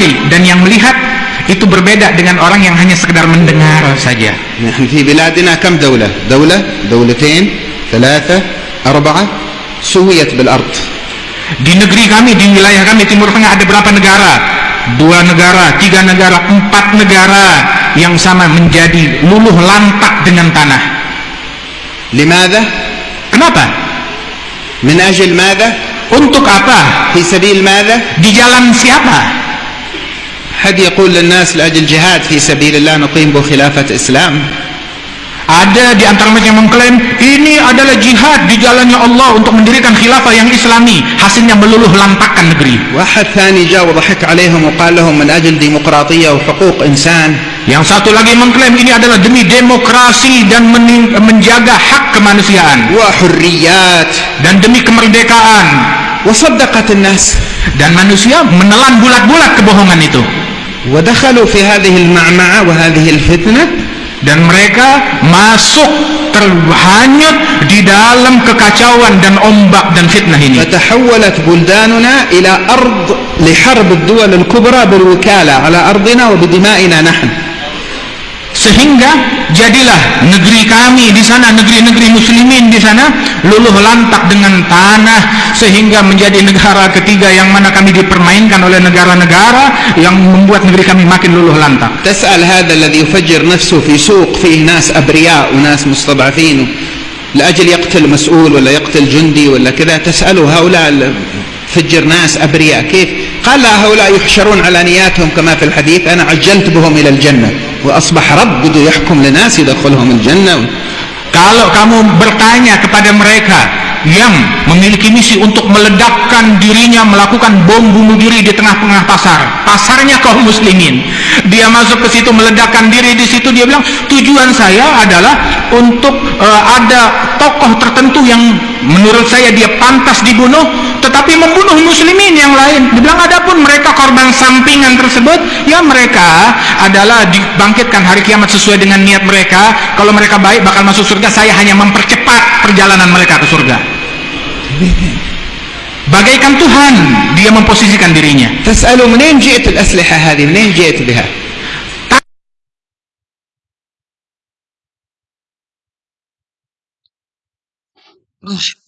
diri dan yang melihat itu berbeda dengan orang yang hanya sekedar mendengar saja. نحن في بلادنا كم دولة دولة دولتين ثلاثة أربعة سويت بالأرض Di negeri kami, di wilayah kami Timur Tengah ada berapa negara? Dua negara, tiga negara, empat negara yang sama menjadi luluh lantak dengan tanah. لماذا؟ Kenapa? من أجل ماذا؟ Untuk apa? في سبيل ماذا؟ Di jalan siapa? حد يقول للناس لأجل جهاد في سبيل الله نقيم به خلافة إسلام Ada di antara mereka yang mengklaim ini adalah jihad di jalannya Allah untuk mendirikan khilafah yang islami. Hasilnya meluluh lantakkan negeri. واحد ثاني جاء وضحك عليهم وقال لهم من أجل ديمقراطية وحقوق إنسان Yang satu lagi mengklaim ini adalah demi demokrasi dan mening- menjaga hak kemanusiaan وحريات dan demi kemerdekaan. وصدقت الناس Dan manusia menelan bulat-bulat kebohongan itu. ودخلوا في هذه المعمعة وهذه الفتنة Dan mereka masuk terhanyut di dalam kekacauan dan ombak dan fitnah ini. فتحولت بلداننا إلى أرض لحرب الدول الكبرى بالوكالة على أرضنا وبدمائنا نحن Sehingga jadilah negeri kami di sana, negeri-negeri muslimin di sana luluh lantak dengan tanah sehingga menjadi negara ketiga yang mana kami dipermainkan oleh negara-negara yang membuat negeri kami makin luluh lantak. تسأل هذا الذي يفجر نفسه في سوق فيه ناس أبرياء وناس مستضعفين لأجل يقتل مسؤول ولا يقتل جندي ولا كذا تسأله هؤلاء فجر ناس أبرياء كيف قال لا هؤلاء يحشرون على نياتهم كما في الحديث أنا عجلت بهم إلى الجنة asbah rabbudu gitu, yahkum linasi dakhulhumul jannah kalau kamu bertanya kepada mereka yang memiliki misi untuk meledakkan dirinya melakukan bom bunuh diri di tengah-tengah pasar pasarnya kaum muslimin dia masuk ke situ meledakkan diri di situ dia bilang tujuan saya adalah untuk uh, ada tokoh tertentu yang menurut saya dia pantas dibunuh tetapi membunuh muslimin yang lain. Dibilang adapun mereka korban sampingan tersebut ya mereka adalah dibangkitkan hari kiamat sesuai dengan niat mereka. Kalau mereka baik bakal masuk surga saya hanya mempercepat perjalanan mereka ke surga. Bagaikan Tuhan dia memposisikan dirinya. Tas'alu menin ji'atul asliha hadhi menin biha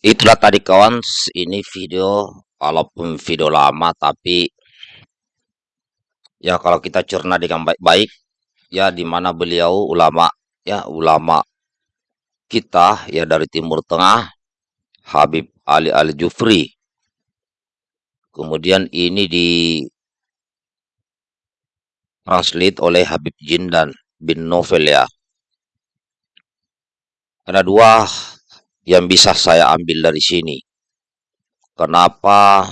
Itulah tadi kawan, ini video walaupun video lama tapi ya kalau kita cerna dengan baik-baik ya di mana beliau ulama ya ulama kita ya dari Timur Tengah Habib Ali Al Jufri. Kemudian ini di translate oleh Habib Jindan bin Novel ya. Ada dua yang bisa saya ambil dari sini. Kenapa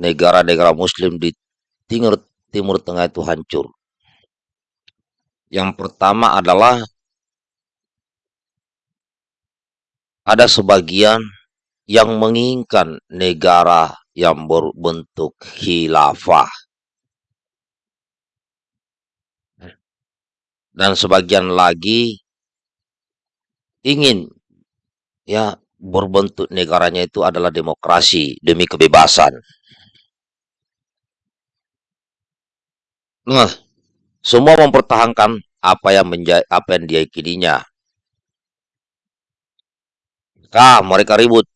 negara-negara muslim di Timur, Timur Tengah itu hancur? Yang pertama adalah ada sebagian yang menginginkan negara yang berbentuk khilafah. Dan sebagian lagi ingin ya berbentuk negaranya itu adalah demokrasi demi kebebasan. Nah, semua mempertahankan apa yang menjadi apa yang dia yakininya. Kah, mereka ribut.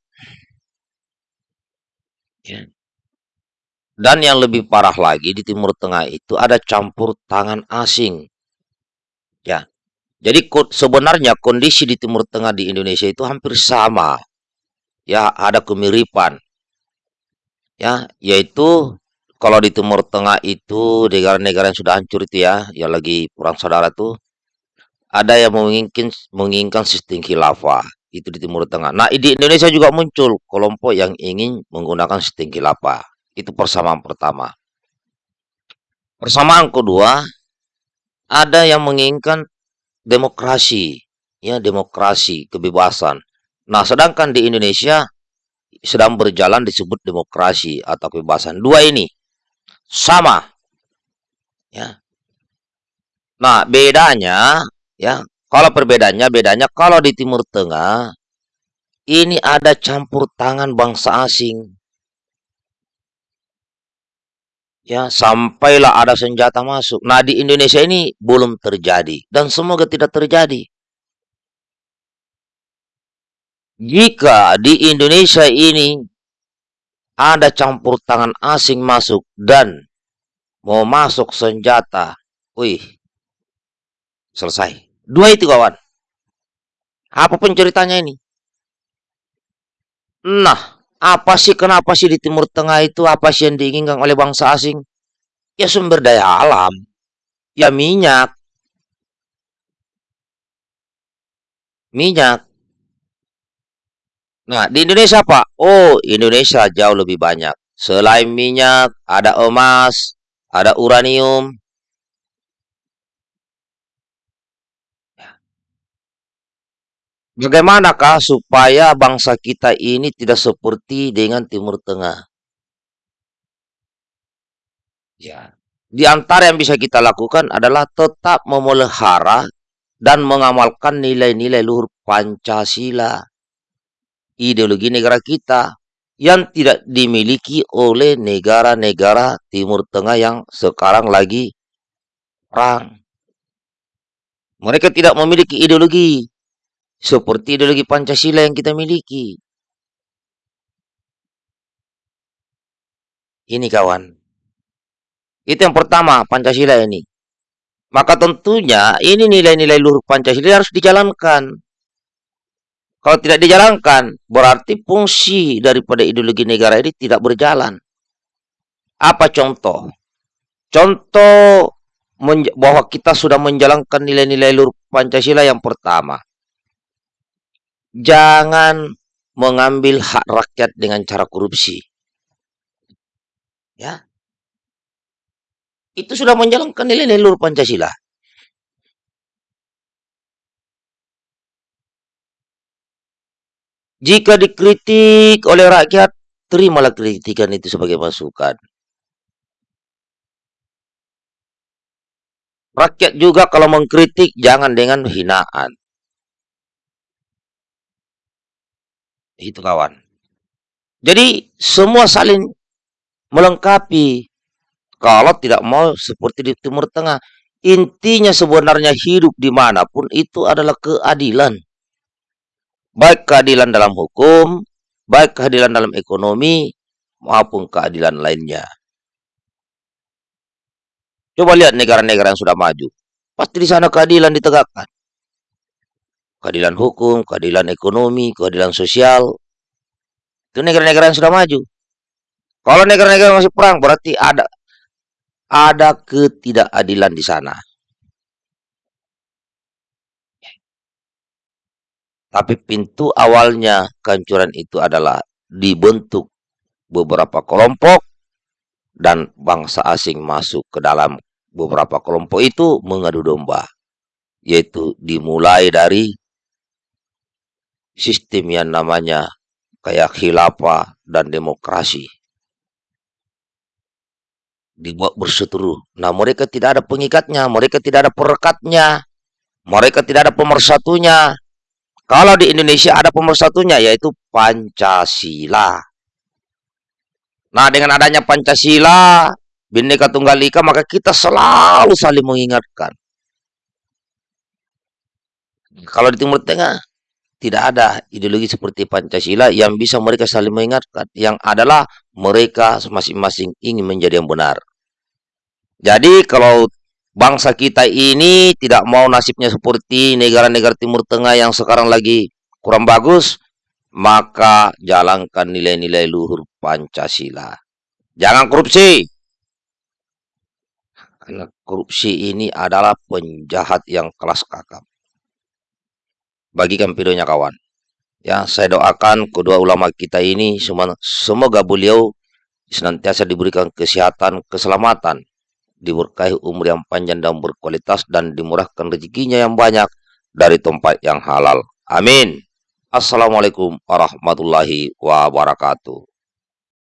Ya. Dan yang lebih parah lagi di Timur Tengah itu ada campur tangan asing. Ya. Jadi sebenarnya kondisi di Timur Tengah di Indonesia itu hampir sama. Ya, ada kemiripan. Ya, yaitu kalau di Timur Tengah itu negara-negara yang sudah hancur itu ya, yang lagi perang saudara itu ada yang menginginkan menginginkan sistem khilafah itu di Timur Tengah. Nah, di Indonesia juga muncul kelompok yang ingin menggunakan sistem khilafah. Itu persamaan pertama. Persamaan kedua, ada yang menginginkan demokrasi, ya demokrasi, kebebasan. Nah, sedangkan di Indonesia sedang berjalan disebut demokrasi atau kebebasan. Dua ini sama. Ya. Nah, bedanya ya, kalau perbedaannya bedanya kalau di Timur Tengah ini ada campur tangan bangsa asing. Ya, sampailah ada senjata masuk. Nah, di Indonesia ini belum terjadi dan semoga tidak terjadi. Jika di Indonesia ini ada campur tangan asing masuk dan mau masuk senjata, wih, selesai. Dua itu kawan. Apa penceritanya ini? Nah, apa sih, kenapa sih di Timur Tengah itu, apa sih yang diinginkan oleh bangsa asing? Ya sumber daya alam. Ya minyak. Minyak. Nah, di Indonesia apa? Oh, Indonesia jauh lebih banyak. Selain minyak, ada emas, ada uranium, Bagaimanakah supaya bangsa kita ini tidak seperti dengan Timur Tengah? Ya, di antara yang bisa kita lakukan adalah tetap memelihara dan mengamalkan nilai-nilai luhur Pancasila, ideologi negara kita yang tidak dimiliki oleh negara-negara Timur Tengah yang sekarang lagi perang. Mereka tidak memiliki ideologi, seperti ideologi Pancasila yang kita miliki. Ini kawan. Itu yang pertama, Pancasila ini. Maka tentunya ini nilai-nilai luhur Pancasila harus dijalankan. Kalau tidak dijalankan, berarti fungsi daripada ideologi negara ini tidak berjalan. Apa contoh? Contoh bahwa kita sudah menjalankan nilai-nilai luhur Pancasila yang pertama jangan mengambil hak rakyat dengan cara korupsi. Ya. Itu sudah menjalankan nilai-nilai luhur Pancasila. Jika dikritik oleh rakyat, terimalah kritikan itu sebagai masukan. Rakyat juga kalau mengkritik jangan dengan hinaan. Itu kawan. Jadi semua saling melengkapi. Kalau tidak mau seperti di Timur Tengah. Intinya sebenarnya hidup di mana pun itu adalah keadilan. Baik keadilan dalam hukum, baik keadilan dalam ekonomi, maupun keadilan lainnya. Coba lihat negara-negara yang sudah maju. Pasti di sana keadilan ditegakkan keadilan hukum, keadilan ekonomi, keadilan sosial. Itu negara-negara yang sudah maju. Kalau negara-negara masih perang berarti ada ada ketidakadilan di sana. Tapi pintu awalnya kehancuran itu adalah dibentuk beberapa kelompok dan bangsa asing masuk ke dalam beberapa kelompok itu mengadu domba. Yaitu dimulai dari sistem yang namanya kayak khilafah dan demokrasi dibuat berseteru. Nah, mereka tidak ada pengikatnya, mereka tidak ada perekatnya, mereka tidak ada pemersatunya. Kalau di Indonesia ada pemersatunya, yaitu Pancasila. Nah, dengan adanya Pancasila, Bhinneka Tunggal Ika, maka kita selalu saling mengingatkan. Kalau di Timur Tengah, tidak ada ideologi seperti Pancasila yang bisa mereka saling mengingatkan. Yang adalah mereka masing-masing ingin menjadi yang benar. Jadi kalau bangsa kita ini tidak mau nasibnya seperti negara-negara Timur Tengah yang sekarang lagi kurang bagus, maka jalankan nilai-nilai luhur Pancasila. Jangan korupsi. Karena korupsi ini adalah penjahat yang kelas kakap bagikan videonya kawan. Ya, saya doakan kedua ulama kita ini semoga beliau senantiasa diberikan kesehatan, keselamatan, diberkahi umur yang panjang dan berkualitas dan dimurahkan rezekinya yang banyak dari tempat yang halal. Amin. Assalamualaikum warahmatullahi wabarakatuh.